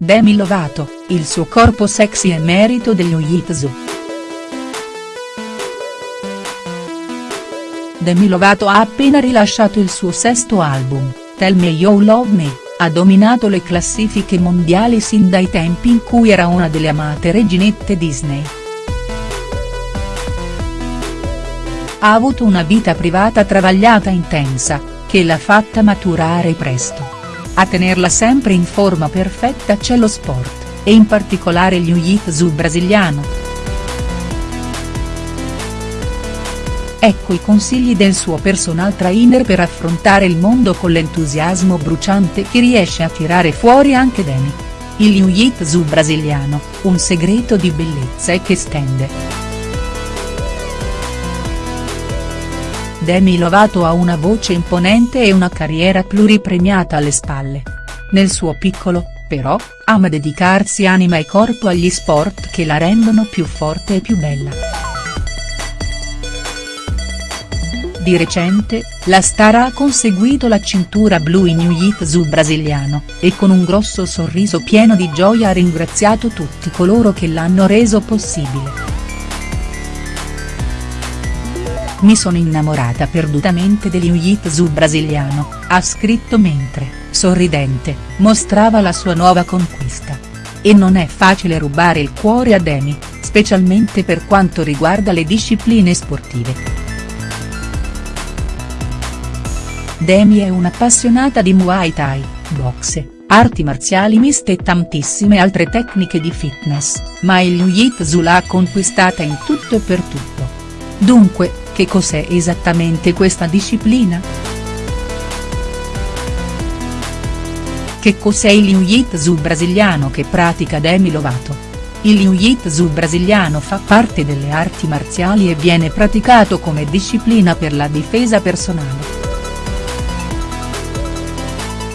Demi Lovato, il suo corpo sexy è merito degli Jiu-Jitsu. Demi Lovato ha appena rilasciato il suo sesto album, Tell Me You Love Me, ha dominato le classifiche mondiali sin dai tempi in cui era una delle amate reginette Disney. Ha avuto una vita privata travagliata intensa, che l'ha fatta maturare presto. A tenerla sempre in forma perfetta c'è lo sport, e in particolare il jiu-jitsu brasiliano. Ecco i consigli del suo personal trainer per affrontare il mondo con l'entusiasmo bruciante che riesce a tirare fuori anche Demi. Il jiu-jitsu brasiliano, un segreto di bellezza e che stende. Demi Lovato ha una voce imponente e una carriera pluripremiata alle spalle. Nel suo piccolo, però, ama dedicarsi anima e corpo agli sport che la rendono più forte e più bella. Di recente, la star ha conseguito la cintura blu in Jiu-Jitsu brasiliano, e con un grosso sorriso pieno di gioia ha ringraziato tutti coloro che l'hanno reso possibile. Mi sono innamorata perdutamente del jiu-jitsu brasiliano, ha scritto mentre, sorridente, mostrava la sua nuova conquista. E non è facile rubare il cuore a Demi, specialmente per quanto riguarda le discipline sportive. Demi è un'appassionata di Muay Thai, boxe, arti marziali miste e tantissime altre tecniche di fitness, ma il jiu-jitsu l'ha conquistata in tutto e per tutto. Dunque, che cos'è esattamente questa disciplina?. Che cos'è il Jiu-Jitsu brasiliano che pratica Demi Lovato?. Il Jiu-Jitsu brasiliano fa parte delle arti marziali e viene praticato come disciplina per la difesa personale.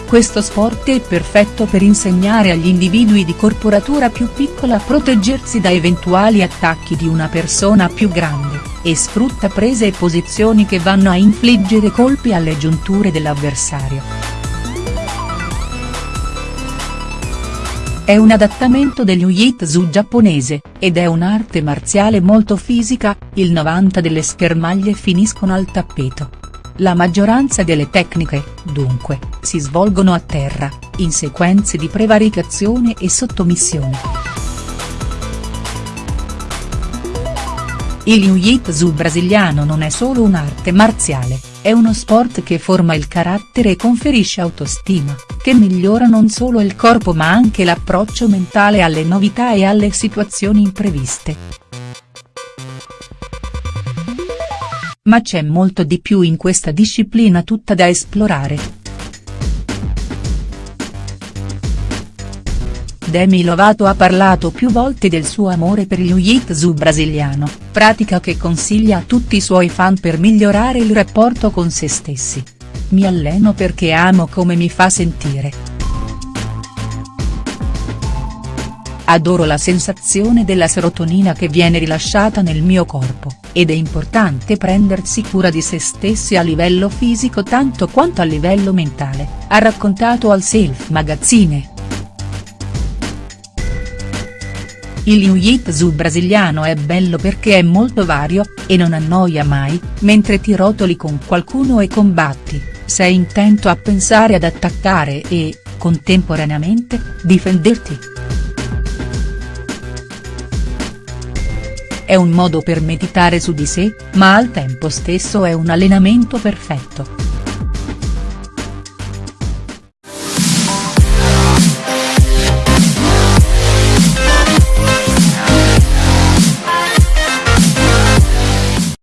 Questo sport è perfetto per insegnare agli individui di corporatura più piccola a proteggersi da eventuali attacchi di una persona più grande, e sfrutta prese e posizioni che vanno a infliggere colpi alle giunture dell'avversario. È un adattamento dello Jiu-Jitsu giapponese, ed è un'arte marziale molto fisica, il 90 delle schermaglie finiscono al tappeto. La maggioranza delle tecniche, dunque, si svolgono a terra, in sequenze di prevaricazione e sottomissione. Il jiu-jitsu brasiliano non è solo un'arte marziale, è uno sport che forma il carattere e conferisce autostima, che migliora non solo il corpo ma anche l'approccio mentale alle novità e alle situazioni impreviste. Ma c'è molto di più in questa disciplina tutta da esplorare. Demi Lovato ha parlato più volte del suo amore per il jiu-jitsu brasiliano, pratica che consiglia a tutti i suoi fan per migliorare il rapporto con se stessi. Mi alleno perché amo come mi fa sentire. Adoro la sensazione della serotonina che viene rilasciata nel mio corpo, ed è importante prendersi cura di se stessi a livello fisico tanto quanto a livello mentale, ha raccontato al Self Magazine. Il jiu-jitsu brasiliano è bello perché è molto vario, e non annoia mai, mentre ti rotoli con qualcuno e combatti, sei intento a pensare ad attaccare e, contemporaneamente, difenderti. È un modo per meditare su di sé, ma al tempo stesso è un allenamento perfetto.